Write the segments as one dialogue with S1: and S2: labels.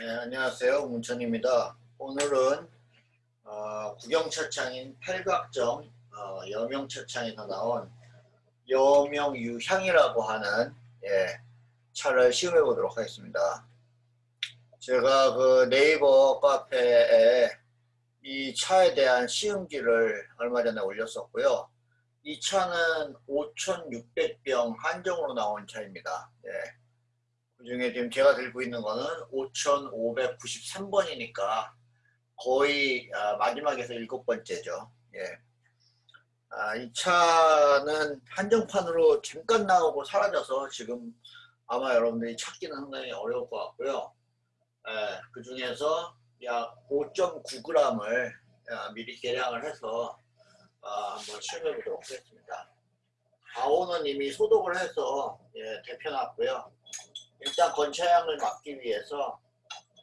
S1: 네, 안녕하세요. 문천입니다. 오늘은 어, 구경차창인 팔각정 어, 여명차창에서 나온 여명유향이라고 하는 예, 차를 시음해 보도록 하겠습니다. 제가 그 네이버 카페에 이 차에 대한 시음기를 얼마 전에 올렸었고요. 이 차는 5,600병 한정으로 나온 차입니다. 예. 그 중에 지금 제가 들고 있는 거는 5,593번이니까 거의 아, 마지막에서 일곱 번째죠. 예. 아, 이 차는 한정판으로 잠깐 나오고 사라져서 지금 아마 여러분들이 찾기는 상당히 어려울 것 같고요. 예, 그 중에서 약 5.9g을 아, 미리 계량을 해서 아, 한번 시험해 보도록 하겠습니다. 가오는 이미 소독을 해서 예, 데펴놨고요. 일단 건차향을 막기 위해서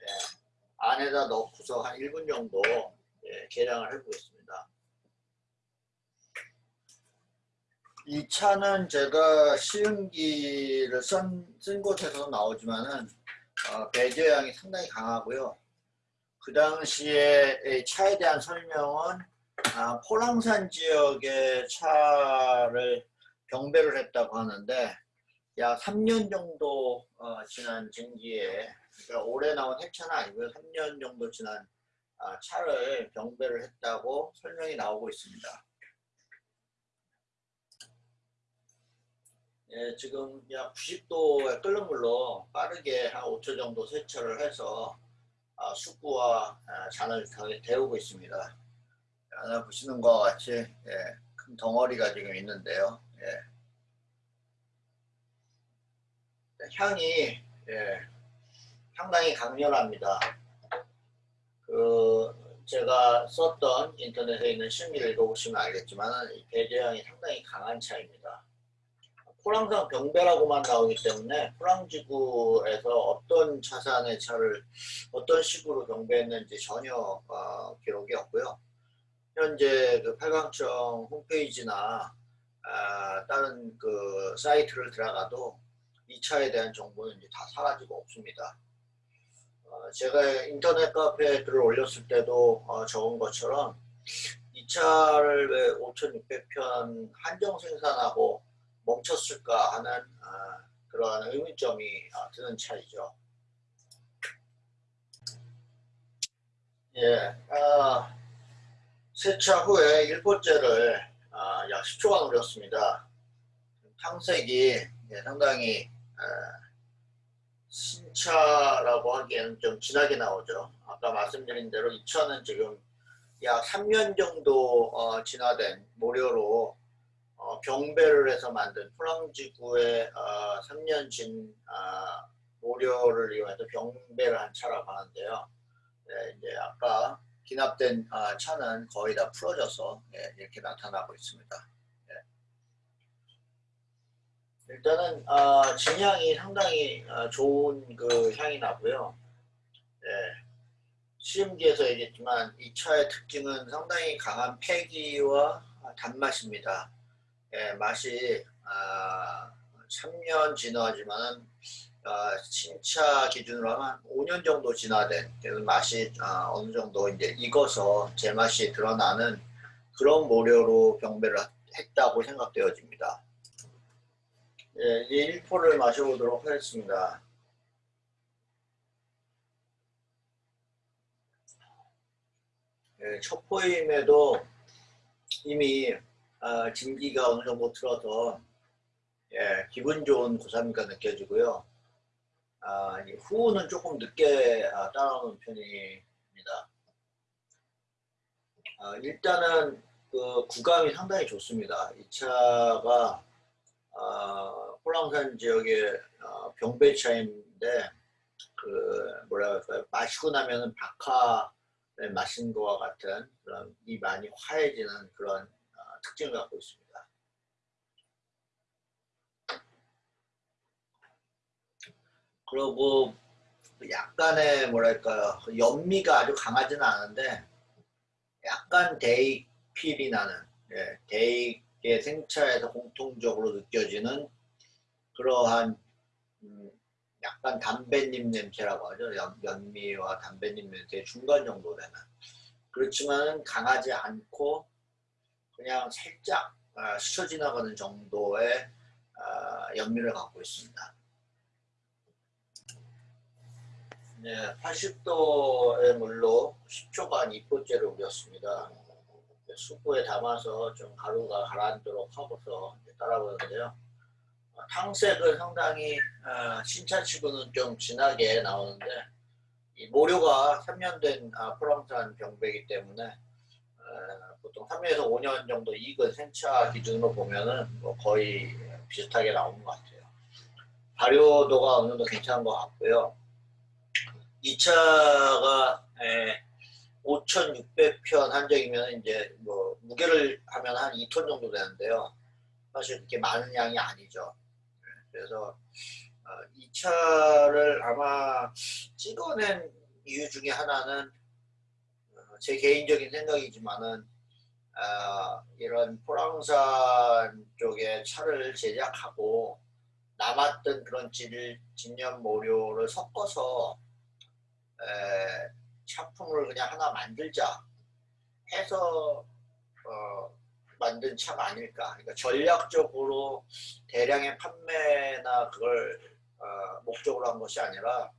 S1: 예, 안에다 넣고서 한 1분 정도 예, 계량을 해보겠습니다. 이 차는 제가 시음기를 쓴, 쓴 곳에서 나오지만은 어, 배제향이 상당히 강하고요. 그 당시에 차에 대한 설명은 아, 포랑산 지역의 차를 경배를 했다고 하는데 약 3년 정도 어, 지난 증기에 그러니까 올해 나온 핵차는 아니고요. 3년 정도 지난 아, 차를 경배를 했다고 설명이 나오고 있습니다. 예, 지금 약 90도의 끓는 물로 빠르게 한 5초 정도 세차를 해서 아, 숙부와 아, 잔을 데우고 있습니다. 하나 보시는 것과 같이 예, 큰 덩어리가 지금 있는데요. 예. 향이 예, 상당히 강렬합니다. 그 제가 썼던 인터넷에 있는 심의를 읽어보시면 알겠지만 배제향이 상당히 강한 차입니다. 포랑산 병배라고만 나오기 때문에 포랑지구에서 어떤 차산의 차를 어떤 식으로 경배했는지 전혀 어, 기록이 없고요. 현재 그 팔강청 홈페이지나 아, 다른 그 사이트를 들어가도 이 차에 대한 정보는 이제 다 사라지고 없습니다. 어, 제가 인터넷 카페에 글을 올렸을 때도 어, 적은 것처럼 이 차를 왜 5,600편 한정 생산하고 멈췄을까 하는 어, 그러한 의문점이 어, 드는 차이죠. 예, 어, 세차 후에 1보째를 어, 약 10초간 우렸습니다. 탕색이 예, 상당히 어, 신차라고 하기에는 좀 진하게 나오죠. 아까 말씀드린 대로 이 차는 지금 약 3년 정도 어, 진화된 모료로 어, 경배를 해서 만든 프랑지구의 어, 3년 진 어, 모료를 이용해서 경배를 한 차라고 하는데요. 네, 이제 아까 기납된 어, 차는 거의 다 풀어져서 네, 이렇게 나타나고 있습니다. 네. 일단은 어, 진향이 상당히 어, 좋은 그 향이 나고요. 네. 시음기에서 얘기했지만 이 차의 특징은 상당히 강한 패기와 단맛입니다. 예, 맛이 아, 3년 진화하지만 아, 신차 기준으로 하면 5년 정도 진화된 맛이 아, 어느 정도 이제 익어서 제맛이 드러나는 그런 모료로 병배를 했다고 생각되어집니다. 예, 이 1포를 마셔보도록 하겠습니다. 예, 첫 포임에도 이미 아, 진기가 어느 정도 틀어서 예, 기분 좋은 고산미가 느껴지고요. 아, 후는 조금 늦게 아, 따라오는 편입니다. 아, 일단은 그 구감이 상당히 좋습니다. 이 차가 아, 홀랑산 지역의 어, 병배차인데 그 뭐라 할까요? 마시고 나면은 박하를 마신 것과 같은 그런 이 많이 화해지는 그런 어, 특징을 갖고 있습니다. 그리고 약간의 뭐랄까요 연미가 아주 강하지는 않은데 약간 데이필이 나는 예, 데이의 생차에서 공통적으로 느껴지는 그러한 음, 약간 담배잎 냄새라고 하죠. 연, 연미와 담배잎 냄새 중간 정도 되는. 그렇지만 강하지 않고 그냥 살짝 아, 스쳐 지나가는 정도의 아, 연미를 갖고 있습니다. 네, 80도의 물로 10초간 이포째를 우렸습니다. 수포에 담아서 좀 가루가 가라앉도록 하고서 따라보는데요. 어, 탕색은 상당히 어, 신차치고는 좀 진하게 나오는데 이 모료가 3년 된 아, 프랑산 병배이기 때문에 어, 보통 3년에서 5년 정도 익은 생차 기준으로 보면은 뭐 거의 비슷하게 나오는 것 같아요. 발효도가 어느 정도 괜찮은 것 같고요. 이 차가 5,600편 한정이면 이제 뭐 무게를 하면 한 2톤 정도 되는데요. 사실 그렇게 많은 양이 아니죠. 그래서 어, 이 차를 아마 찍어낸 이유 중에 하나는 어, 제 개인적인 생각이지만은 어, 이런 포랑산 쪽에 차를 제작하고 남았던 그런 질, 진년 모료를 섞어서 에, 차품을 그냥 하나 만들자 해서 어, 만든 차가 아닐까. 그러니까 전략적으로 대량의 판매나 그걸 어, 목적으로 한 것이 아니라 어,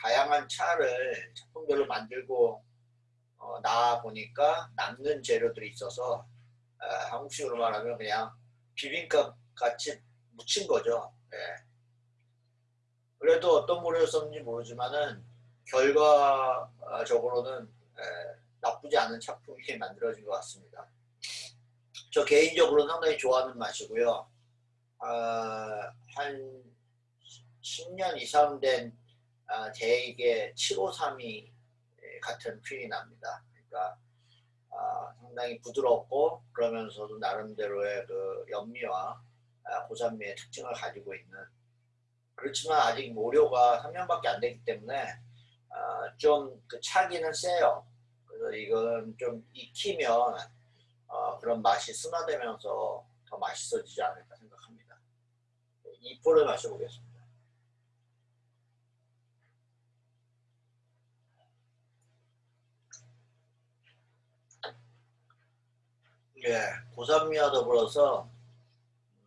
S1: 다양한 차를 작품별로 만들고 어, 나와 보니까 남는 재료들이 있어서 어, 한국식으로 말하면 그냥 비빔밥 같이 묻힌 거죠. 예. 그래도 어떤 모래를 썼는지 모르지만은 결과적으로는 에, 나쁘지 않은 작품이 만들어진 것 같습니다. 저 개인적으로 상당히 좋아하는 맛이고요. 어, 한 10년 이상 된 아, 제에게 7532 같은 퀼이 납니다. 그러니까 아, 상당히 부드럽고 그러면서도 나름대로의 그 연미와 아, 고산미의 특징을 가지고 있는 그렇지만 아직 모료가 3년밖에 안 되기 때문에 아, 좀그 차기는 세요. 그래서 이건 좀 익히면 어, 그런 맛이 순화되면서 더 맛있어지지 않을까 생각합니다. 2포를 마셔보겠습니다. 예, 고산미와 더불어서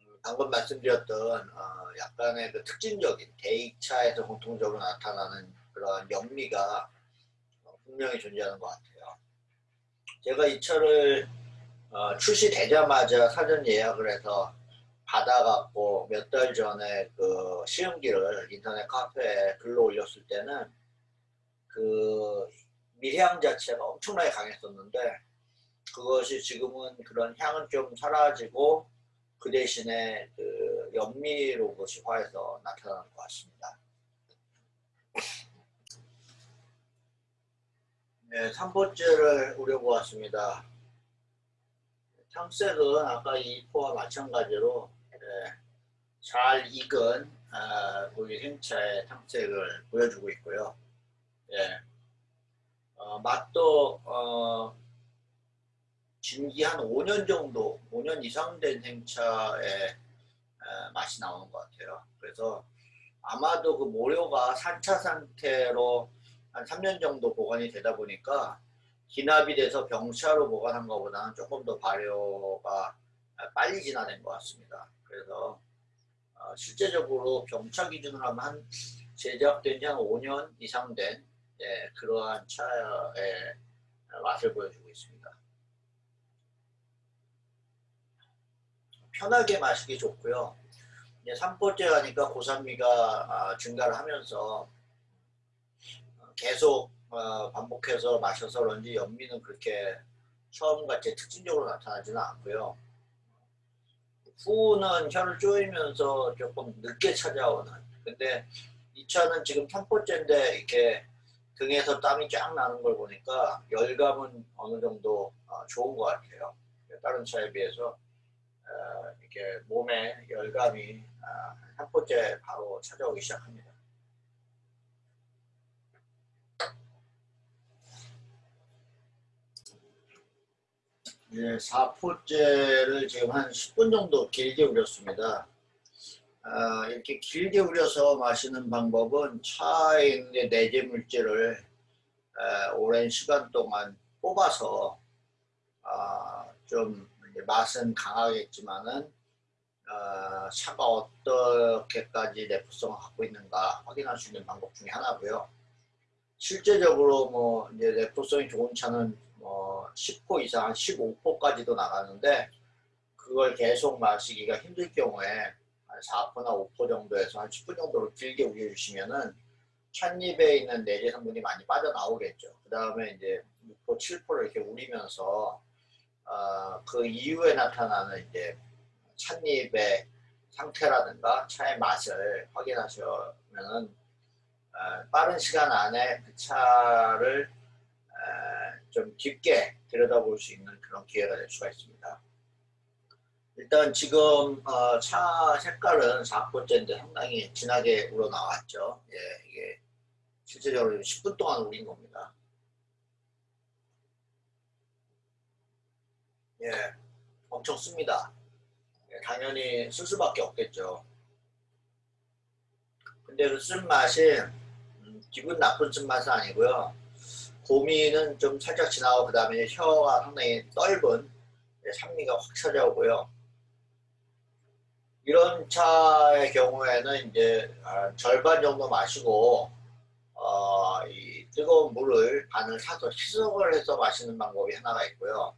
S1: 음, 방금 말씀드렸던 어, 약간의 그 특징적인 대익차에서 공통적으로 나타나는 그런 연미가 어, 분명히 존재하는 것 같아요. 제가 이 차를 어, 출시되자마자 사전 예약을 해서 받아갖고 몇 달 전에 그 시음기를 인터넷 카페에 글로 올렸을 때는 그 미향 자체가 엄청나게 강했었는데 그것이 지금은 그런 향은 좀 사라지고 그 대신에 그 연미로 그것이 화해서 나타나는 것 같습니다. 네, 3포째를 우려보았습니다. 탕색은 아까 2포와 마찬가지로 네, 잘 익은 아, 고기 생차의 탕색을 보여주고 있고요. 예, 어, 맛도 어, 진기 한 5년 정도, 5년 이상 된 생차의 에, 맛이 나오는 것 같아요. 그래서 아마도 그 모료가 산차 상태로 한 3년 정도 보관이 되다 보니까 기납이 돼서 병차로 보관한 것보다는 조금 더 발효가 빨리 진화된 것 같습니다. 그래서 어, 실제적으로 병차 기준으로 하면 한 제작된 지 한 5년 이상 된 예, 그러한 차의 맛을 보여주고 있습니다. 편하게 마시기 좋고요. 이제 3포째 하니까 고산미가 아, 증가를 하면서 어, 계속 어, 반복해서 마셔서 그런지 연미는 그렇게 처음같이 특징적으로 나타나지는 않고요. 후는 혀를 쪼이면서 조금 늦게 찾아오는 근데 이 차는 지금 3포째인데 이렇게 등에서 땀이 쫙 나는 걸 보니까 열감은 어느 정도 어, 좋은 것 같아요. 다른 차에 비해서 어, 이렇게 몸에 열감이 한 아, 번째 바로 찾아오기 시작합니다. 네, 4포째를 지금 한 10분 정도 길게 우렸습니다. 어, 이렇게 길게 우려서 마시는 방법은 차에 있는 내재 물질을 에, 오랜 시간 동안 뽑아서 어, 좀 맛은 강하겠지만은 어, 차가 어떻게까지 내포성을 갖고 있는가 확인할 수 있는 방법 중에 하나고요. 실제적으로 뭐 이제 내포성이 좋은 차는 뭐10% 이상 한 15%까지도 나가는데 그걸 계속 마시기가 힘들 경우에 한 4%나 5% 정도에서 한 10분 정도로 길게 우려주시면은 찻잎에 있는 내재 성분이 많이 빠져나오겠죠. 그 다음에 이제 6%, 7%를 이렇게 우리면서 어, 그 이후에 나타나는 이제 찻잎의 상태라든가 차의 맛을 확인하시면은 어, 빠른 시간 안에 그 차를 어, 좀 깊게 들여다볼 수 있는 그런 기회가 될 수가 있습니다. 일단 지금 어, 차 색깔은 4포째인데 상당히 진하게 우러나왔죠. 예, 이게 실제적으로 10분 동안 우린 겁니다. 예, 엄청 씁니다. 예, 당연히 쓸 수밖에 없겠죠. 근데 그 쓴맛이 음, 기분 나쁜 쓴맛은 아니고요. 고미는 좀 살짝 지나고 그 다음에 혀가 상당히 넓은 예, 산미가 확 찾아오고요. 이런 차의 경우에는 이제 아, 절반 정도 마시고 어, 이 뜨거운 물을 반을 사서 희석을 해서 마시는 방법이 하나가 있고요.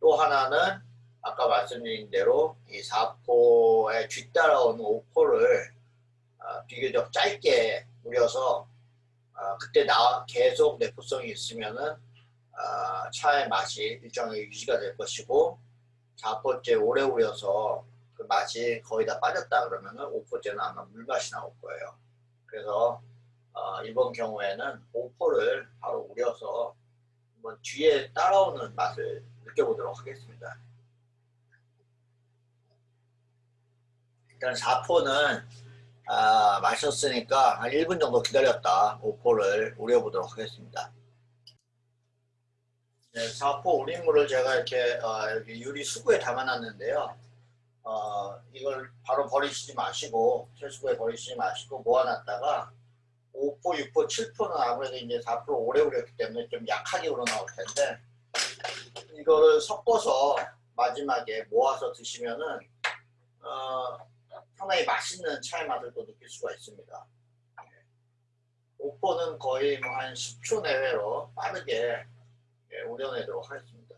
S1: 또 하나는 아까 말씀드린 대로 이 4포에 뒤따라오는 5포를 어, 비교적 짧게 우려서 어, 그때 나 계속 내포성이 있으면은 어, 차의 맛이 일정하게 유지가 될 것이고 4포째 오래 우려서 그 맛이 거의 다 빠졌다 그러면은 5포째는 아마 물맛이 나올 거예요. 그래서 어, 이번 경우에는 5포를 바로 우려서 한번 뒤에 따라오는 맛을 느껴보도록 하겠습니다. 일단 4포는 아, 마셨으니까 한 1분 정도 기다렸다 5포를 우려보도록 하겠습니다. 네, 4포 우린 물을 제가 이렇게 어, 여기 유리 수구에 담아놨는데요. 어, 이걸 바로 버리시지 마시고 채수구에 버리시지 마시고 모아놨다가 5포, 6포, 7포는 아무래도 이제 4% 오래 우렸기 때문에 좀 약하게 우러나올 텐데 이거를 섞어서 마지막에 모아서 드시면은 어, 상당히 맛있는 차의 맛을 또 느낄 수가 있습니다. 5포는 거의 뭐 한 10초 내외로 빠르게 예, 우려내도록 하겠습니다.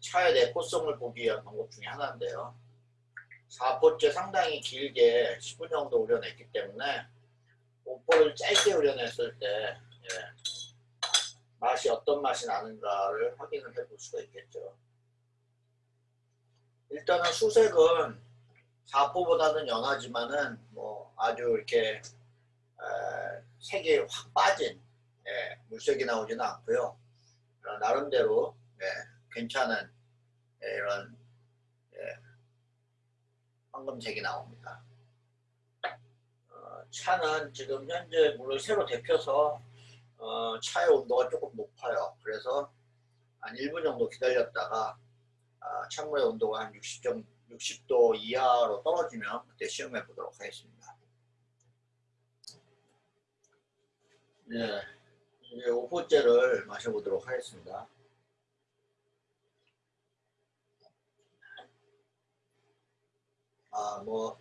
S1: 차의 내포성을 보기 위한 방법 중에 하나인데요. 4포째 상당히 길게 10분 정도 우려냈기 때문에 5포를 짧게 우려냈을 때 예, 맛이 어떤 맛이 나는가를 확인을 해볼 수가 있겠죠. 일단은 수색은 4포보다는 연하지만은 뭐 아주 이렇게 에, 색이 확 빠진 예, 물색이 나오지는 않고요. 어, 나름대로 예, 괜찮은 예, 이런 예, 황금색이 나옵니다. 어, 차는 지금 현재 물을 새로 데펴서 어, 차의 온도가 조금 높아요. 그래서 한 1분 정도 기다렸다가 아, 찬물의 온도가 한 60점, 60도 이하로 떨어지면 그때 시험해 보도록 하겠습니다. 네, 이제 5포째를 마셔보도록 하겠습니다. 아, 뭐,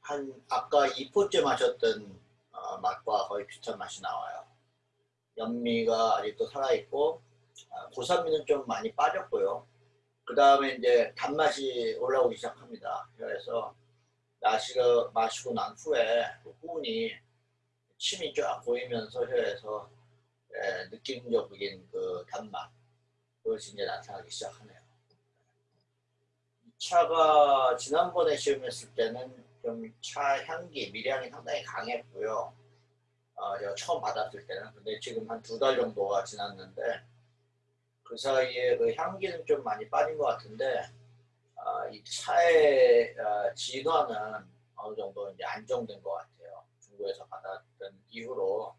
S1: 한, 아까 2포째 마셨던 어, 맛과 거의 비슷한 맛이 나와요. 연미가 아직도 살아있고, 아, 고산미는 좀 많이 빠졌고요. 그 다음에 이제 단맛이 올라오기 시작합니다. 그래서 나시가 마시고 난 후에 그 후운이 침이 쫙 보이면서 혀에서 예, 느낌적인 그 단맛 그것이 이제 나타나기 시작하네요. 차가 지난번에 시음했을 때는 좀 차 향기, 미량이 상당히 강했고요. 어, 제가 처음 받았을 때는. 근데 지금 한 두 달 정도가 지났는데 그 사이에 그 향기는 좀 많이 빠진 것 같은데 어, 이 차의 어, 진화는 어느 정도 이제 안정된 것 같아요. 중국에서 받았던 이후로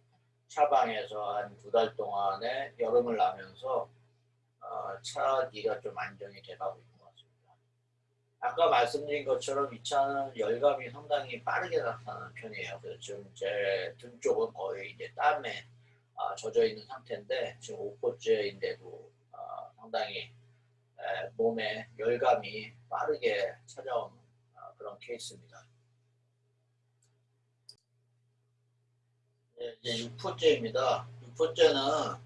S1: 차방에서 한 두 달 동안에 여름을 나면서 어, 차기가 좀 안정이 돼가고 있습니다. 아까 말씀드린 것처럼 이 차는 열감이 상당히 빠르게 나타나는 편이에요. 그래서 지금 제 등 쪽은 거의 이제 땀에 아, 젖어 있는 상태인데 지금 5포째인데도 아, 상당히 에, 몸에 열감이 빠르게 찾아오는 아, 그런 케이스입니다. 네, 이제 6포째입니다. 6포째는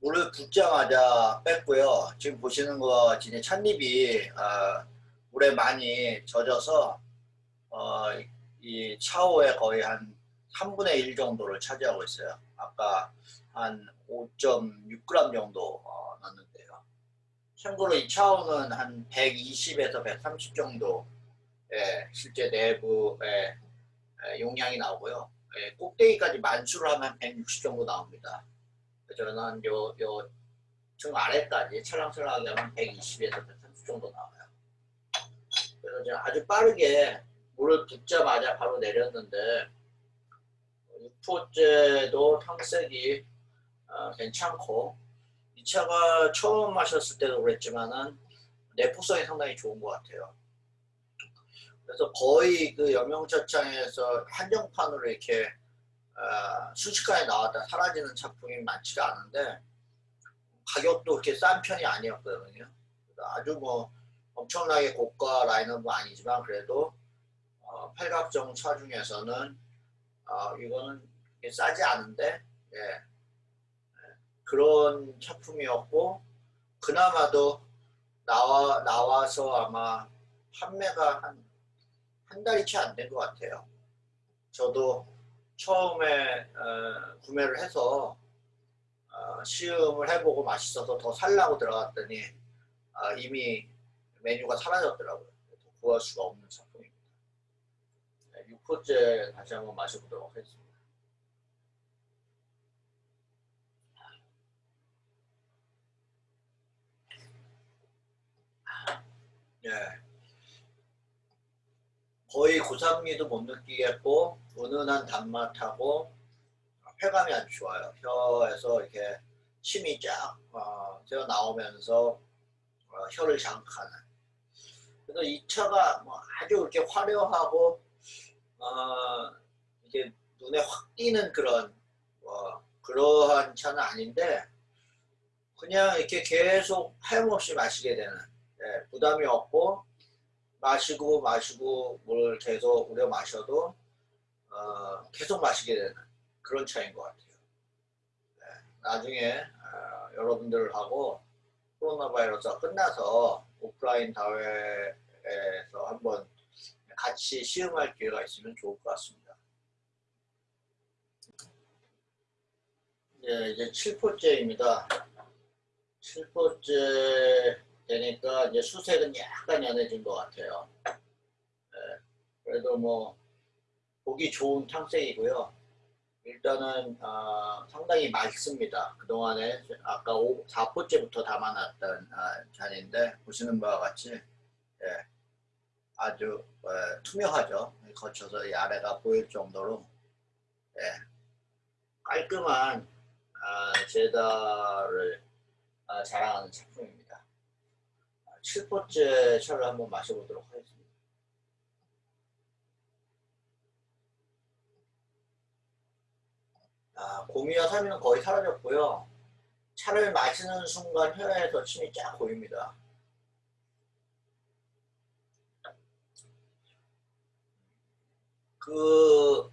S1: 물을 붓자마자 뺐고요. 지금 보시는 것 같이 찻잎이 아, 물에 많이 젖어서 어, 이 차오의 거의 한 3분의 1 정도를 차지하고 있어요. 아까 한 5.6g 정도 어, 넣는데요. 참고로 이 차오는 한 120에서 130 정도 예, 실제 내부에 예, 용량이 나오고요. 예, 꼭대기까지 만수를 하면 160 정도 나옵니다. 저는 요, 요, 등 아래까지 찰랑찰랑하게 하면 120에서 130 정도 나와요. 그래서 제가 아주 빠르게 물을 붓자마자 바로 내렸는데 6포째도 탕색이 어, 괜찮고 이 차가 처음 마셨을 때도 그랬지만은 내포성이 상당히 좋은 것 같아요. 그래서 거의 그 여명차창에서 한정판으로 이렇게 어, 순식간에 나왔다 사라지는 작품이 많지가 않은데 가격도 그렇게 싼 편이 아니었거든요. 아주 뭐 엄청나게 고가 라인업은 아니지만 그래도 어, 팔각정 차 중에서는 어, 이거는 싸지 않은데 예, 예, 그런 작품이었고 그나마도 나와 나와서 아마 판매가 한 한 달이 채 안 된 것 같아요. 저도 처음에 어, 구매를 해서 어, 시음을 해보고 맛있어서 더 살라고 들어갔더니 어, 이미 메뉴가 사라졌더라고요. 구할 수가 없는 작품입니다. 네, 6호째 다시 한번 마셔보도록 하겠습니다. 네. 거의 고산미도 못 느끼겠고 은은한 단맛하고 쾌감이 아주 좋아요. 혀에서 이렇게 침이 쫙 어, 새어 나오면서 어, 혀를 자극하는 그래서 이 차가 뭐 아주 이렇게 화려하고 어, 이게 눈에 확 띄는 그런 뭐 그러한 차는 아닌데 그냥 이렇게 계속 하염없이 마시게 되는 예, 부담이 없고 마시고 마시고 물 계속 우려 마셔도 어, 계속 마시게 되는 그런 차인 것 같아요. 네, 나중에 어, 여러분들하고 코로나 바이러스가 끝나서 오프라인 다회에서 한번 같이 시음할 기회가 있으면 좋을 것 같습니다. 네, 이제 7포째입니다. 7포째 되니까 이제 수색은 약간 연해진 것 같아요. 네, 그래도 뭐 보기 좋은 탕색이고요. 일단은 어, 상당히 맛있습니다. 그동안에 아까 5, 4포째부터 담아놨던 어, 잔인데 보시는 바와 같이 예, 아주 어, 투명하죠. 거쳐서 이 아래가 보일 정도로 예, 깔끔한 어, 제다를 어, 자랑하는 작품입니다. 7포째 차를 한번 마셔보도록 하겠습니다. 아, 고미와 사미는 거의 사라졌고요. 차를 마시는 순간 혀에서 침이 쫙 고입니다. 그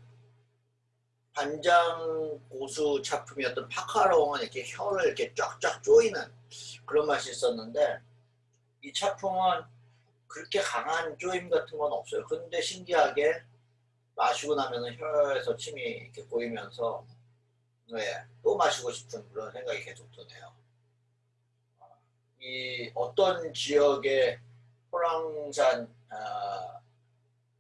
S1: 반장 고수 작품이었던 파카롱은 이렇게 혀를 이렇게 쫙쫙 조이는 그런 맛이 있었는데 이 작품은 그렇게 강한 조임 같은 건 없어요. 근데 신기하게 마시고 나면 혀에서 침이 이렇게 고이면서 네, 또 마시고 싶은 그런 생각이 계속 드네요. 이 어떤 지역의 호랑산 아,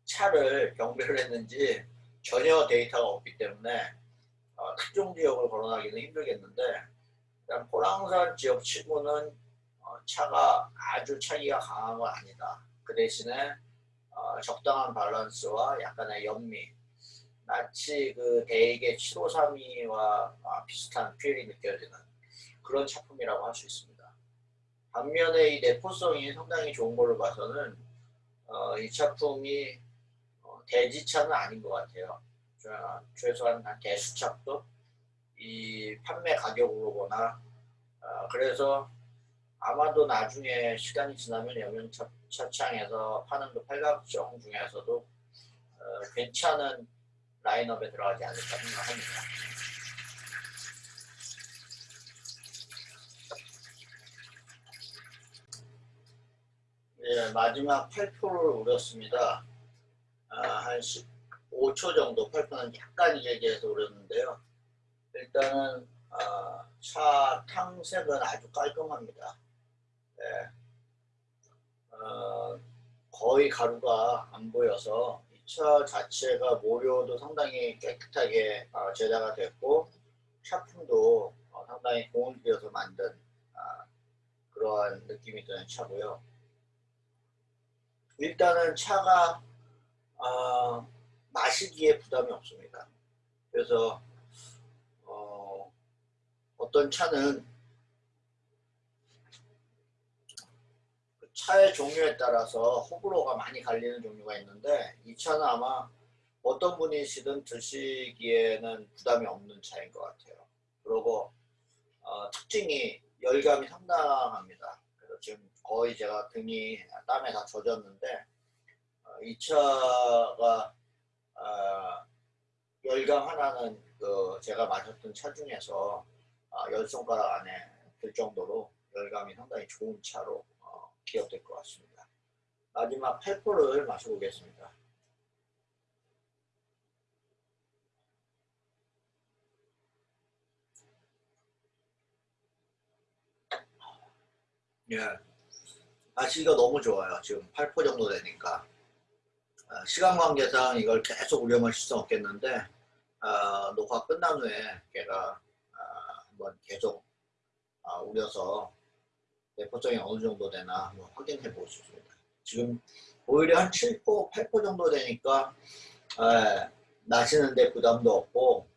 S1: 차를 경배를 했는지 전혀 데이터가 없기 때문에 어, 특정 지역을 거론하기는 힘들겠는데 일단 호랑산 지역 치고는 어, 차가 아주 차이가 강한 건 아니다. 그 대신에 어, 적당한 밸런스와 약간의 연미 마치 그 대개 753이와 아, 비슷한 퓨엘이 느껴지는 그런 작품이라고 할 수 있습니다. 반면에 이 내포성이 상당히 좋은 걸로 봐서는 어, 이 작품이 어, 대지차는 아닌 것 같아요. 자, 최소한 한 대수차도 이 판매 가격으로 보나 어, 그래서 아마도 나중에 시간이 지나면 여명차창에서 파는 그 팔각정 중에서도 어, 괜찮은 라인업에 들어가지 않을까 생각합니다. 예, 마지막 8표를 우렸습니다. 아, 한 15초 정도 8표는 약간 길게 해서 우렸는데요. 일단은 아, 차 탕색은 아주 깔끔합니다. 예. 어, 거의 가루가 안 보여서 이 차 자체가 모료도 상당히 깨끗하게 어, 제작가 됐고 샤품도 어, 상당히 공을 들여서 만든 아, 그러한 느낌이 드는 차고요. 일단은 차가 어, 마시기에 부담이 없습니다. 그래서 어, 어떤 차는 차의 종류에 따라서 호불호가 많이 갈리는 종류가 있는데 이 차는 아마 어떤 분이시든 드시기에는 부담이 없는 차인 것 같아요. 그리고 어, 특징이 열감이 상당합니다. 그래서 지금 거의 제가 등이 땀에 다 젖었는데 어, 이 차가 어, 열감 하나는 그 제가 마셨던 차 중에서 어, 열 손가락 안에 들 정도로 열감이 상당히 좋은 차로 어, 기억될 것 같습니다. 마지막 8포를 마셔보겠습니다. 예. 마시기가 너무 좋아요. 지금 8포 정도 되니까. 어, 시간 관계상 이걸 계속 우려 마실 수 없겠는데 어, 녹화 끝난 후에 제가 어, 한번 계속 어, 우려서 내포성이 어느 정도 되나 한번 확인해 보고 싶습니다. 지금 오히려 한 7포, 8포 정도 되니까 예, 마시는데 부담도 없고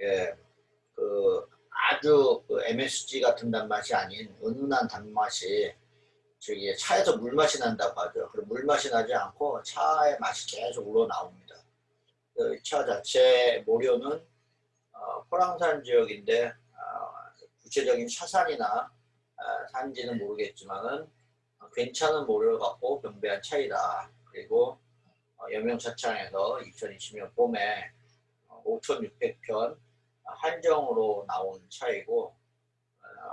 S1: 예, 그 아주 그 MSG 같은 단맛이 아닌 은은한 단맛이 저기 차에서 물맛이 난다고 하죠. 그럼 물맛이 나지 않고 차의 맛이 계속 우러나옵니다. 그 차 자체 모료는 어, 포랑산 지역인데 어, 구체적인 차산이나 어, 산지는 모르겠지만은 괜찮은 모료를 갖고 경배한 차이다. 그리고 어, 여명차창에서 2020년 봄에 5,600편 한정으로 나온 차이고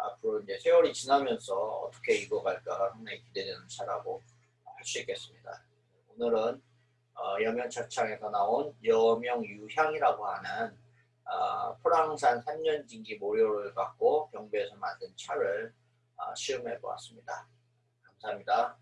S1: 앞으로 이제 세월이 지나면서 어떻게 익어갈까 상당히 기대되는 차라고 할 수 있겠습니다. 오늘은 어, 여명차창에서 나온 여명유향이라고 하는 어, 포랑산 3년진기 모료를 갖고 경배에서 만든 차를 어, 시음해 보았습니다. 감사합니다.